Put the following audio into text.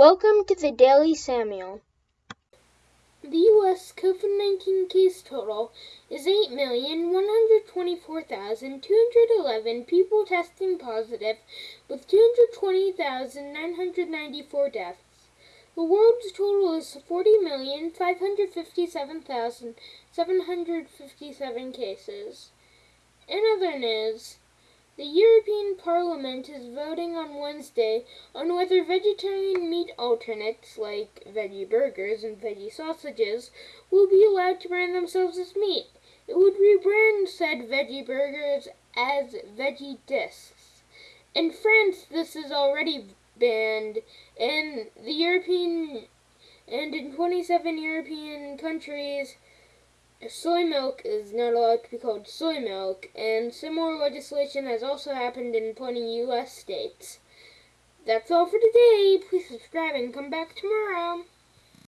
Welcome to the Daily Samuel. The U.S. COVID 19 case total is 8,124,211 people testing positive, with 220,994 deaths. The world's total is 40,557,757 cases. In other news, the European Parliament is voting on Wednesday on whether vegetarian meat alternates like veggie burgers and veggie sausages will be allowed to brand themselves as meat. It would rebrand said veggie burgers as veggie discs. In France, this is already banned. In the European and in 27 European countries, soy milk is not allowed to be called soy milk, and similar legislation has also happened in 20 U.S. states. That's all for today. Please subscribe and come back tomorrow.